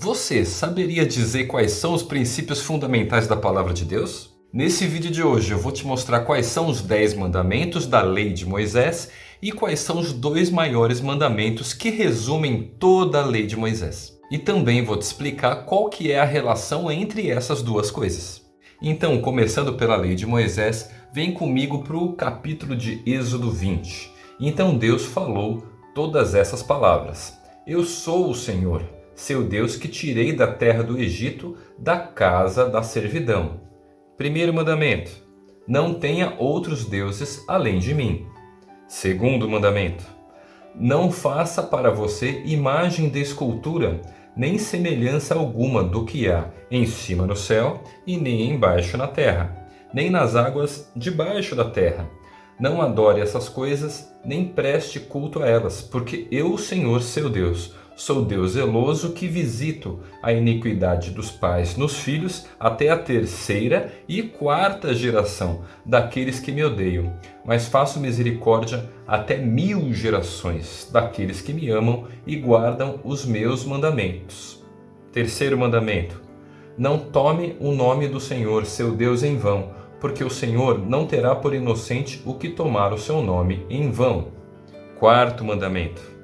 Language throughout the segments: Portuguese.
Você saberia dizer quais são os princípios fundamentais da palavra de Deus? Nesse vídeo de hoje eu vou te mostrar quais são os 10 mandamentos da lei de Moisés e quais são os dois maiores mandamentos que resumem toda a lei de Moisés. E também vou te explicar qual que é a relação entre essas duas coisas. Então, começando pela lei de Moisés, vem comigo para o capítulo de Êxodo 20. Então Deus falou todas essas palavras. Eu sou o Senhor, seu Deus que tirei da terra do Egito, da casa da servidão. Primeiro mandamento: Não tenha outros deuses além de mim. Segundo mandamento: Não faça para você imagem de escultura, nem semelhança alguma do que há em cima no céu e nem embaixo na terra, nem nas águas debaixo da terra. Não adore essas coisas, nem preste culto a elas, porque eu, Senhor seu Deus, Sou Deus zeloso que visito a iniquidade dos pais nos filhos até a terceira e quarta geração daqueles que me odeiam, mas faço misericórdia até mil gerações daqueles que me amam e guardam os meus mandamentos. Terceiro mandamento: Não tome o nome do Senhor, seu Deus, em vão, porque o Senhor não terá por inocente o que tomar o seu nome em vão. Quarto mandamento: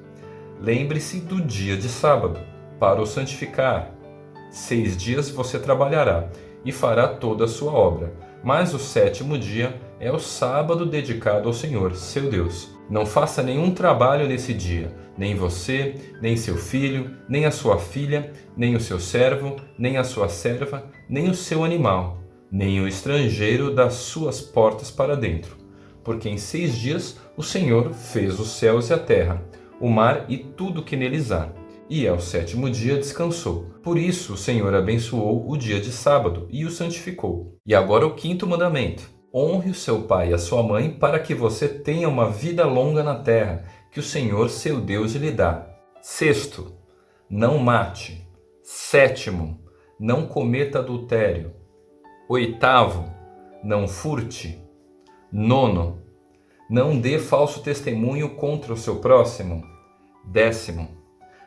Lembre-se do dia de sábado, para o santificar. Seis dias você trabalhará e fará toda a sua obra, mas o sétimo dia é o sábado dedicado ao Senhor, seu Deus. Não faça nenhum trabalho nesse dia, nem você, nem seu filho, nem a sua filha, nem o seu servo, nem a sua serva, nem o seu animal, nem o estrangeiro das suas portas para dentro. Porque em seis dias o Senhor fez os céus e a terra, o mar e tudo que neles há. E ao sétimo dia descansou. Por isso o Senhor abençoou o dia de sábado e o santificou. E agora o quinto mandamento. Honre o seu pai e a sua mãe para que você tenha uma vida longa na terra, que o Senhor seu Deus lhe dá. Sexto, não mate. Sétimo, não cometa adultério. Oitavo, não furte. Nono, não dê falso testemunho contra o seu próximo. Décimo,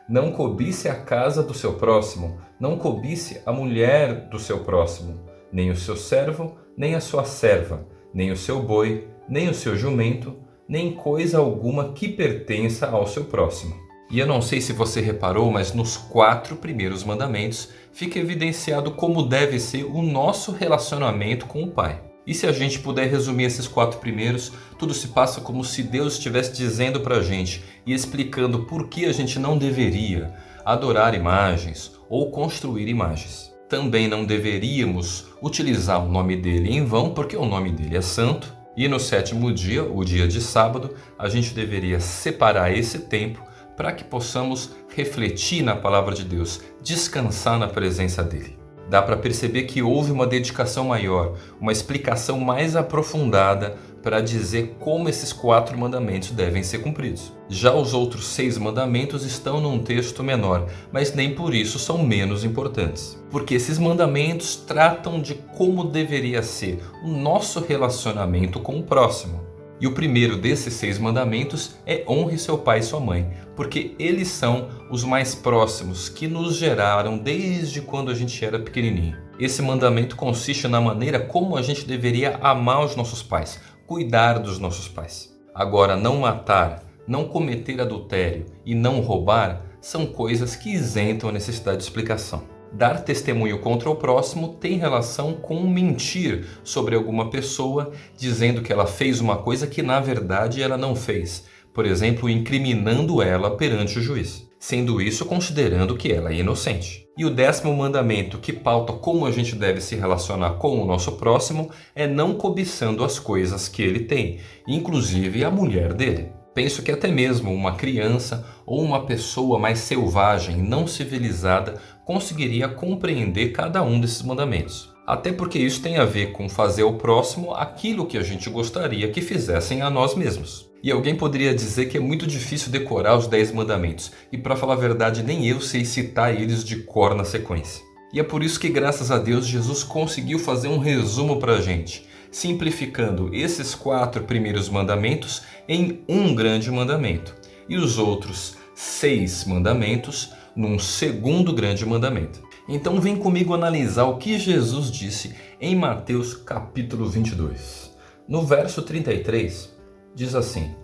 não cobice a casa do seu próximo, não cobice a mulher do seu próximo, nem o seu servo, nem a sua serva, nem o seu boi, nem o seu jumento, nem coisa alguma que pertença ao seu próximo. E eu não sei se você reparou, mas nos quatro primeiros mandamentos fica evidenciado como deve ser o nosso relacionamento com o Pai. E se a gente puder resumir esses quatro primeiros, tudo se passa como se Deus estivesse dizendo para a gente e explicando por que a gente não deveria adorar imagens ou construir imagens. Também não deveríamos utilizar o nome dele em vão, porque o nome dele é santo. E no sétimo dia, o dia de sábado, a gente deveria separar esse tempo para que possamos refletir na palavra de Deus, descansar na presença dele dá para perceber que houve uma dedicação maior, uma explicação mais aprofundada para dizer como esses quatro mandamentos devem ser cumpridos. Já os outros seis mandamentos estão num texto menor, mas nem por isso são menos importantes. Porque esses mandamentos tratam de como deveria ser o nosso relacionamento com o próximo. E o primeiro desses seis mandamentos é honre seu pai e sua mãe, porque eles são os mais próximos que nos geraram desde quando a gente era pequenininho. Esse mandamento consiste na maneira como a gente deveria amar os nossos pais, cuidar dos nossos pais. Agora, não matar, não cometer adultério e não roubar são coisas que isentam a necessidade de explicação. Dar testemunho contra o próximo tem relação com mentir sobre alguma pessoa, dizendo que ela fez uma coisa que na verdade ela não fez. Por exemplo, incriminando ela perante o juiz. Sendo isso considerando que ela é inocente. E o décimo mandamento que pauta como a gente deve se relacionar com o nosso próximo é não cobiçando as coisas que ele tem, inclusive a mulher dele. Penso que até mesmo uma criança ou uma pessoa mais selvagem, não civilizada, conseguiria compreender cada um desses mandamentos. Até porque isso tem a ver com fazer ao próximo aquilo que a gente gostaria que fizessem a nós mesmos. E alguém poderia dizer que é muito difícil decorar os 10 mandamentos, e para falar a verdade nem eu sei citar eles de cor na sequência. E é por isso que graças a Deus Jesus conseguiu fazer um resumo para a gente simplificando esses quatro primeiros mandamentos em um grande mandamento e os outros seis mandamentos num segundo grande mandamento. Então vem comigo analisar o que Jesus disse em Mateus capítulo 22. No verso 33 diz assim: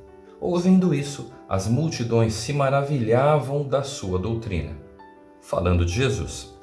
Ouvindo isso, as multidões se maravilhavam da sua doutrina. Falando de Jesus.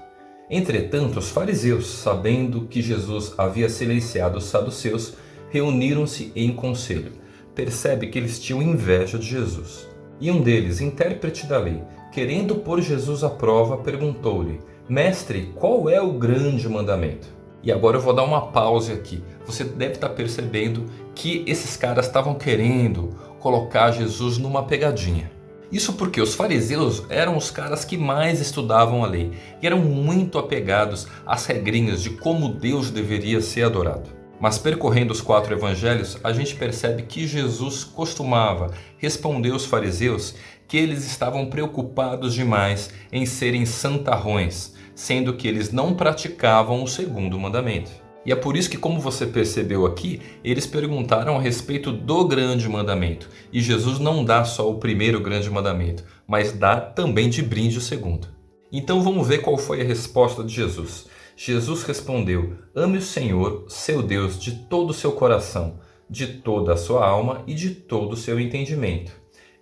Entretanto, os fariseus, sabendo que Jesus havia silenciado os saduceus, reuniram-se em conselho. Percebe que eles tinham inveja de Jesus. E um deles, intérprete da lei, querendo pôr Jesus à prova, perguntou-lhe: Mestre, qual é o grande mandamento? E agora eu vou dar uma pausa aqui. Você deve estar percebendo que esses caras estavam querendo colocar Jesus numa pegadinha. Isso porque os fariseus eram os caras que mais estudavam a lei e eram muito apegados às regrinhas de como Deus deveria ser adorado. Mas percorrendo os quatro evangelhos, a gente percebe que Jesus costumava responder aos fariseus que eles estavam preocupados demais em serem santarrões, sendo que eles não praticavam o segundo mandamento. E é por isso que, como você percebeu aqui, eles perguntaram a respeito do grande mandamento. E Jesus não dá só o primeiro grande mandamento, mas dá também de brinde o segundo. Então vamos ver qual foi a resposta de Jesus. Jesus respondeu: Ame o Senhor, seu Deus, de todo o seu coração, de toda a sua alma e de todo o seu entendimento.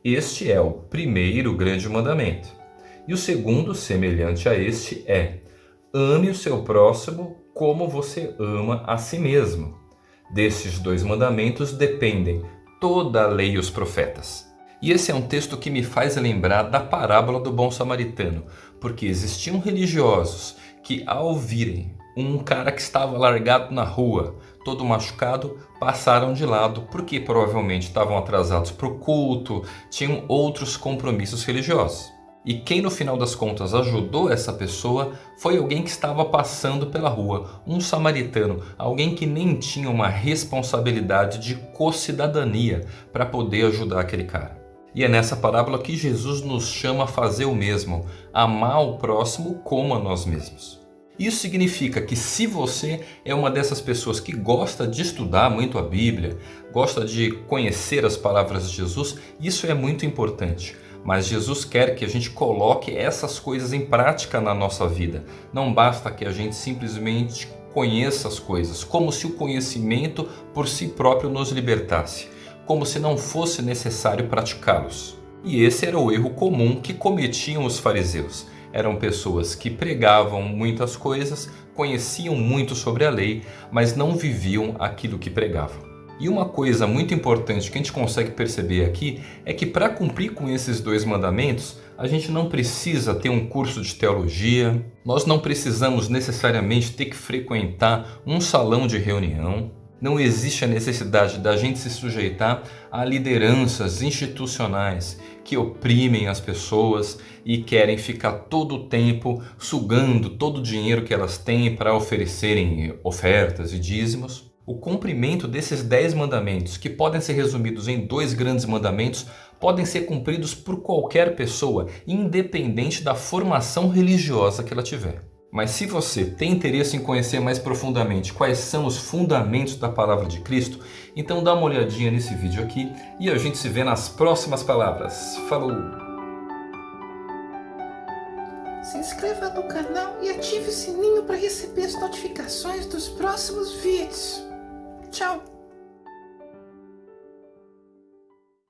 Este é o primeiro grande mandamento. E o segundo, semelhante a este, é: ame o seu próximo como você ama a si mesmo. Desses dois mandamentos dependem toda a lei e os profetas. E esse é um texto que me faz lembrar da parábola do bom samaritano, porque existiam religiosos que ao virem um cara que estava largado na rua, todo machucado, passaram de lado porque provavelmente estavam atrasados para o culto, tinham outros compromissos religiosos. E quem no final das contas ajudou essa pessoa foi alguém que estava passando pela rua, um samaritano, alguém que nem tinha uma responsabilidade de co-cidadania para poder ajudar aquele cara. E é nessa parábola que Jesus nos chama a fazer o mesmo, amar o próximo como a nós mesmos. Isso significa que se você é uma dessas pessoas que gosta de estudar muito a Bíblia, gosta de conhecer as palavras de Jesus, isso é muito importante. Mas Jesus quer que a gente coloque essas coisas em prática na nossa vida. Não basta que a gente simplesmente conheça as coisas, como se o conhecimento por si próprio nos libertasse, como se não fosse necessário praticá-los. E esse era o erro comum que cometiam os fariseus. Eram pessoas que pregavam muitas coisas, conheciam muito sobre a lei, mas não viviam aquilo que pregavam. E uma coisa muito importante que a gente consegue perceber aqui é que para cumprir com esses dois mandamentos, a gente não precisa ter um curso de teologia, nós não precisamos necessariamente ter que frequentar um salão de reunião, não existe a necessidade da gente se sujeitar a lideranças institucionais que oprimem as pessoas e querem ficar todo o tempo sugando todo o dinheiro que elas têm para oferecerem ofertas e dízimos o cumprimento desses dez mandamentos, que podem ser resumidos em dois grandes mandamentos, podem ser cumpridos por qualquer pessoa, independente da formação religiosa que ela tiver. Mas se você tem interesse em conhecer mais profundamente quais são os fundamentos da palavra de Cristo, então dá uma olhadinha nesse vídeo aqui e a gente se vê nas próximas palavras. Falou! Se inscreva no canal e ative o sininho para receber as notificações dos próximos vídeos. Tchau!